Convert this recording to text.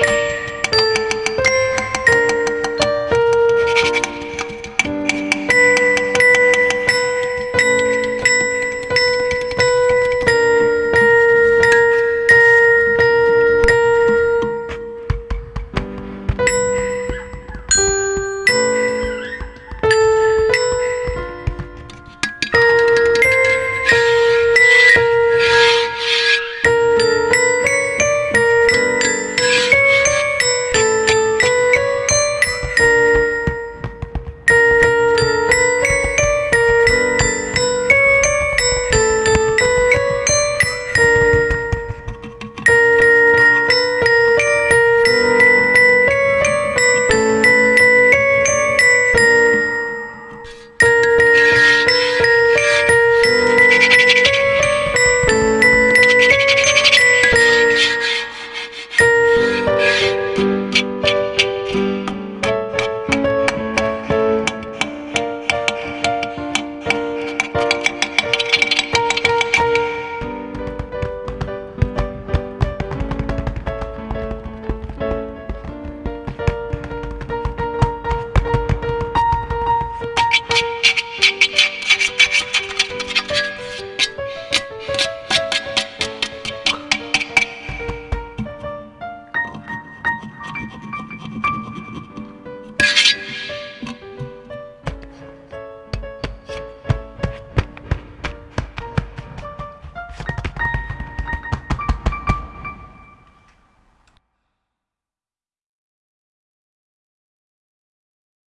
Bye.